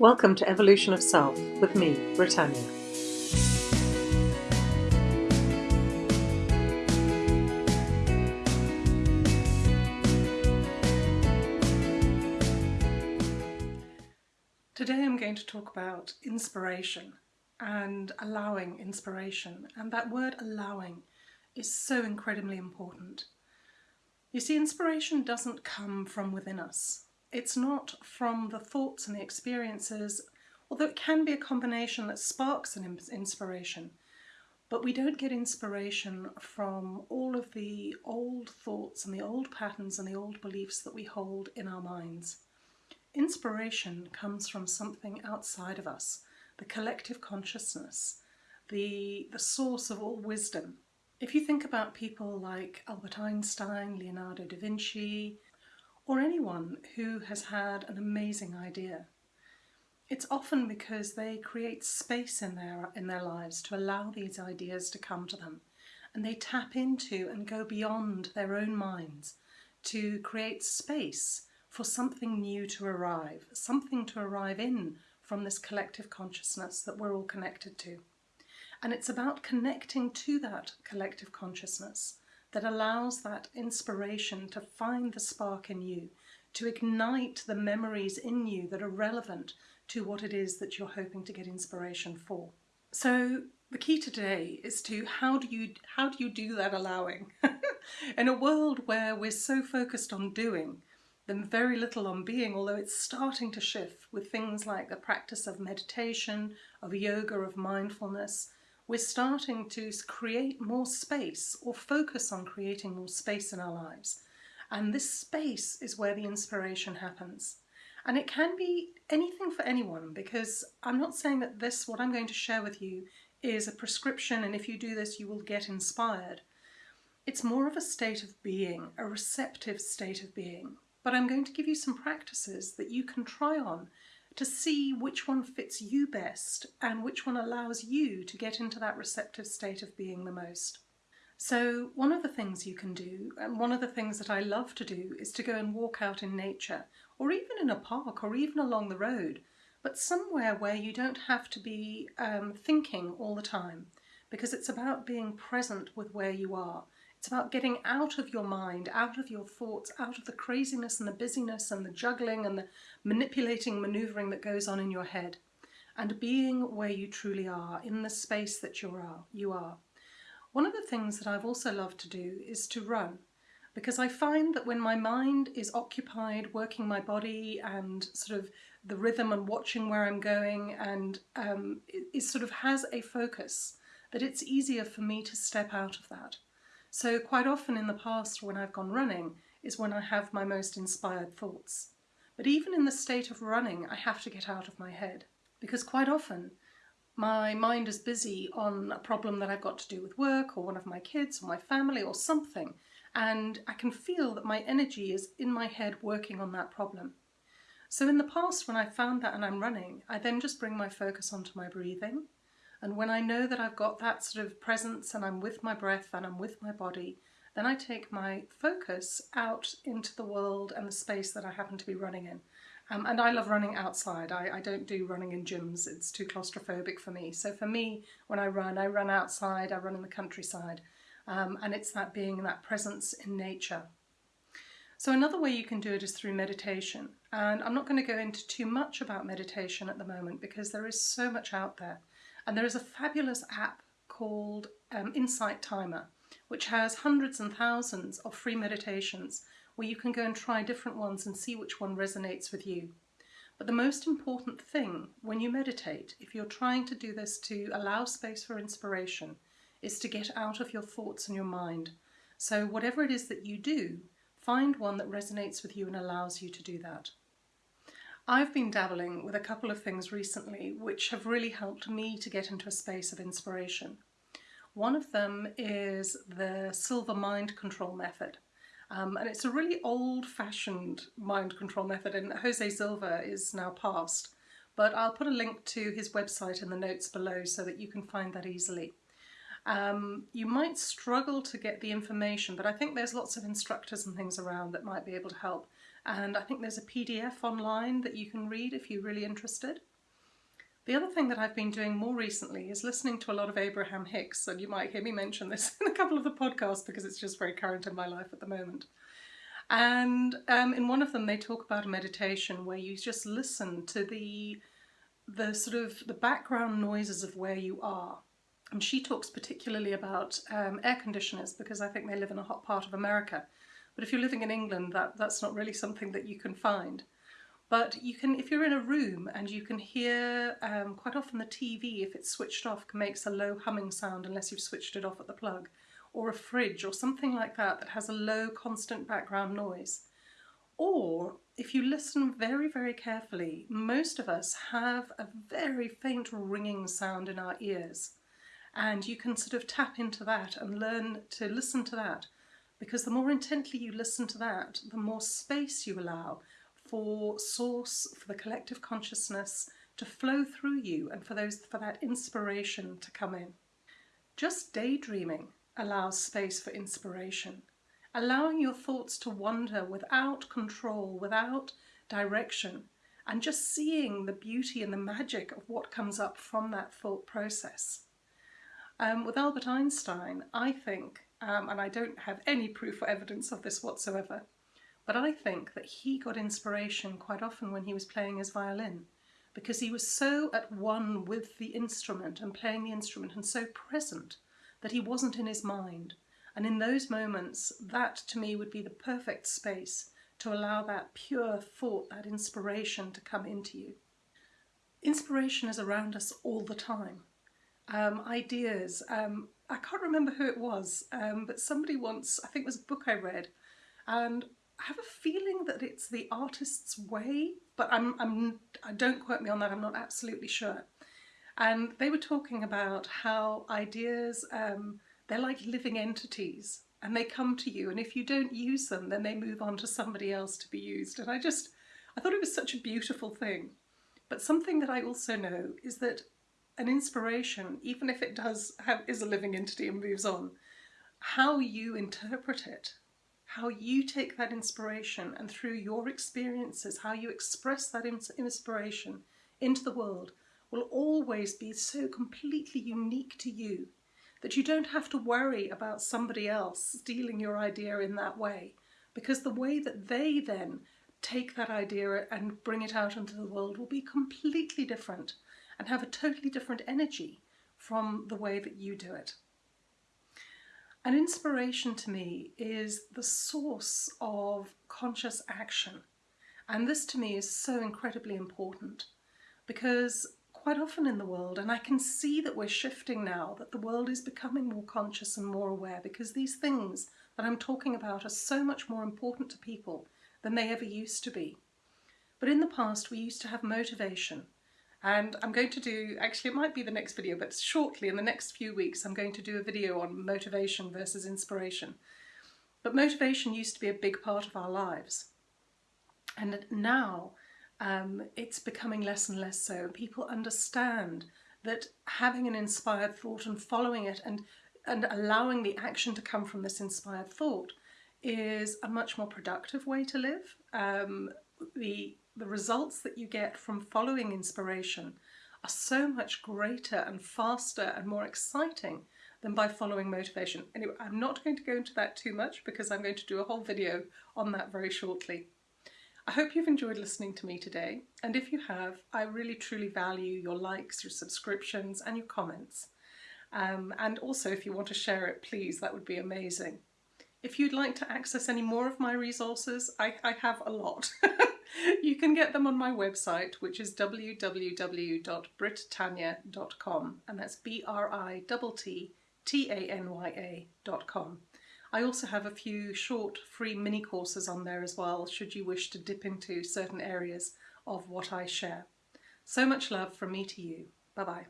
Welcome to Evolution of Self with me, Brittanya. Today I'm going to talk about inspiration and allowing inspiration. And that word allowing is so incredibly important. You see, inspiration doesn't come from within us. It's not from the thoughts and the experiences, although it can be a combination that sparks an inspiration. But we don't get inspiration from all of the old thoughts and the old patterns and the old beliefs that we hold in our minds. Inspiration comes from something outside of us, the collective consciousness, the, the source of all wisdom. If you think about people like Albert Einstein, Leonardo da Vinci, or anyone who has had an amazing idea, it's often because they create space in their, in their lives to allow these ideas to come to them. And they tap into and go beyond their own minds to create space for something new to arrive, something to arrive in from this collective consciousness that we're all connected to. And it's about connecting to that collective consciousness that allows that inspiration to find the spark in you, to ignite the memories in you that are relevant to what it is that you're hoping to get inspiration for. So the key today is to how do you how do you do that allowing? in a world where we're so focused on doing than very little on being, although it's starting to shift with things like the practice of meditation, of yoga, of mindfulness. We're starting to create more space or focus on creating more space in our lives. And this space is where the inspiration happens. And it can be anything for anyone because I'm not saying that this, what I'm going to share with you, is a prescription and if you do this you will get inspired. It's more of a state of being, a receptive state of being, but I'm going to give you some practices that you can try on to see which one fits you best and which one allows you to get into that receptive state of being the most. So one of the things you can do, and one of the things that I love to do, is to go and walk out in nature, or even in a park, or even along the road, but somewhere where you don't have to be um, thinking all the time, because it's about being present with where you are. It's about getting out of your mind, out of your thoughts, out of the craziness and the busyness and the juggling and the manipulating, maneuvering that goes on in your head, and being where you truly are, in the space that you are. You are. One of the things that I've also loved to do is to run, because I find that when my mind is occupied working my body and sort of the rhythm and watching where I'm going and um, it, it sort of has a focus, that it's easier for me to step out of that. So quite often in the past when I've gone running is when I have my most inspired thoughts. But even in the state of running, I have to get out of my head because quite often my mind is busy on a problem that I've got to do with work or one of my kids or my family or something and I can feel that my energy is in my head working on that problem. So in the past when I found that and I'm running, I then just bring my focus onto my breathing and when I know that I've got that sort of presence and I'm with my breath and I'm with my body, then I take my focus out into the world and the space that I happen to be running in. Um, and I love running outside. I, I, don't do running in gyms. It's too claustrophobic for me. So for me, when I run, I run outside, I run in the countryside. Um, and it's that being that presence in nature. So another way you can do it is through meditation. And I'm not going to go into too much about meditation at the moment because there is so much out there. And there is a fabulous app called um, Insight Timer, which has hundreds and thousands of free meditations where you can go and try different ones and see which one resonates with you. But the most important thing when you meditate, if you're trying to do this to allow space for inspiration, is to get out of your thoughts and your mind. So whatever it is that you do, find one that resonates with you and allows you to do that. I've been dabbling with a couple of things recently which have really helped me to get into a space of inspiration. One of them is the Silva mind control method. Um, and it's a really old-fashioned mind control method and Jose Silva is now past. But I'll put a link to his website in the notes below so that you can find that easily. Um, you might struggle to get the information, but I think there's lots of instructors and things around that might be able to help. And I think there's a PDF online that you can read if you're really interested. The other thing that I've been doing more recently is listening to a lot of Abraham Hicks, and you might hear me mention this in a couple of the podcasts because it's just very current in my life at the moment. And um, in one of them, they talk about a meditation where you just listen to the the sort of the background noises of where you are. And she talks particularly about um, air conditioners because I think they live in a hot part of America. But if you're living in England, that, that's not really something that you can find. But you can, if you're in a room and you can hear, um, quite often the TV, if it's switched off, makes a low humming sound unless you've switched it off at the plug, or a fridge or something like that that has a low constant background noise. Or if you listen very, very carefully, most of us have a very faint ringing sound in our ears. And you can sort of tap into that and learn to listen to that because the more intently you listen to that, the more space you allow for source, for the collective consciousness to flow through you and for those for that inspiration to come in. Just daydreaming allows space for inspiration allowing your thoughts to wander without control, without direction, and just seeing the beauty and the magic of what comes up from that thought process. Um, with Albert Einstein, I think, um, and I don't have any proof or evidence of this whatsoever, but I think that he got inspiration quite often when he was playing his violin because he was so at one with the instrument and playing the instrument and so present that he wasn't in his mind and in those moments, that to me would be the perfect space to allow that pure thought, that inspiration to come into you. Inspiration is around us all the time. Um, ideas. Um, I can't remember who it was, um, but somebody once, I think it was a book I read, and I have a feeling that it's the artist's way, but I'm, I'm, I don't quote me on that, I'm not absolutely sure. And they were talking about how ideas um, they're like living entities and they come to you and if you don't use them then they move on to somebody else to be used and I just I thought it was such a beautiful thing but something that I also know is that an inspiration even if it does have is a living entity and moves on how you interpret it how you take that inspiration and through your experiences how you express that inspiration into the world will always be so completely unique to you that you don't have to worry about somebody else stealing your idea in that way. Because the way that they then take that idea and bring it out into the world will be completely different and have a totally different energy from the way that you do it. An inspiration to me is the source of conscious action. And this to me is so incredibly important because quite often in the world, and I can see that we're shifting now, that the world is becoming more conscious and more aware because these things that I'm talking about are so much more important to people than they ever used to be. But in the past, we used to have motivation. And I'm going to do, actually it might be the next video, but shortly in the next few weeks, I'm going to do a video on motivation versus inspiration. But motivation used to be a big part of our lives. And now um, it's becoming less and less so. People understand that having an inspired thought and following it and, and allowing the action to come from this inspired thought is a much more productive way to live. Um, the, the results that you get from following inspiration are so much greater and faster and more exciting than by following motivation. Anyway, I'm not going to go into that too much because I'm going to do a whole video on that very shortly. I hope you've enjoyed listening to me today, and if you have, I really truly value your likes, your subscriptions, and your comments. Um, and also, if you want to share it, please, that would be amazing. If you'd like to access any more of my resources, I, I have a lot. you can get them on my website, which is www.brittanya.com, and that's B-R-I-T-T-A-N-Y-A.com. I also have a few short free mini courses on there as well, should you wish to dip into certain areas of what I share. So much love from me to you. Bye bye.